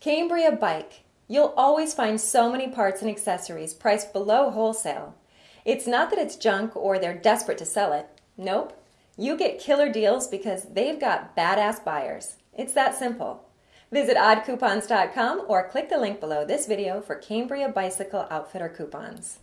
Cambria Bike. You'll always find so many parts and accessories priced below wholesale. It's not that it's junk or they're desperate to sell it. Nope. You get killer deals because they've got badass buyers. It's that simple. Visit oddcoupons.com or click the link below this video for Cambria Bicycle Outfitter coupons.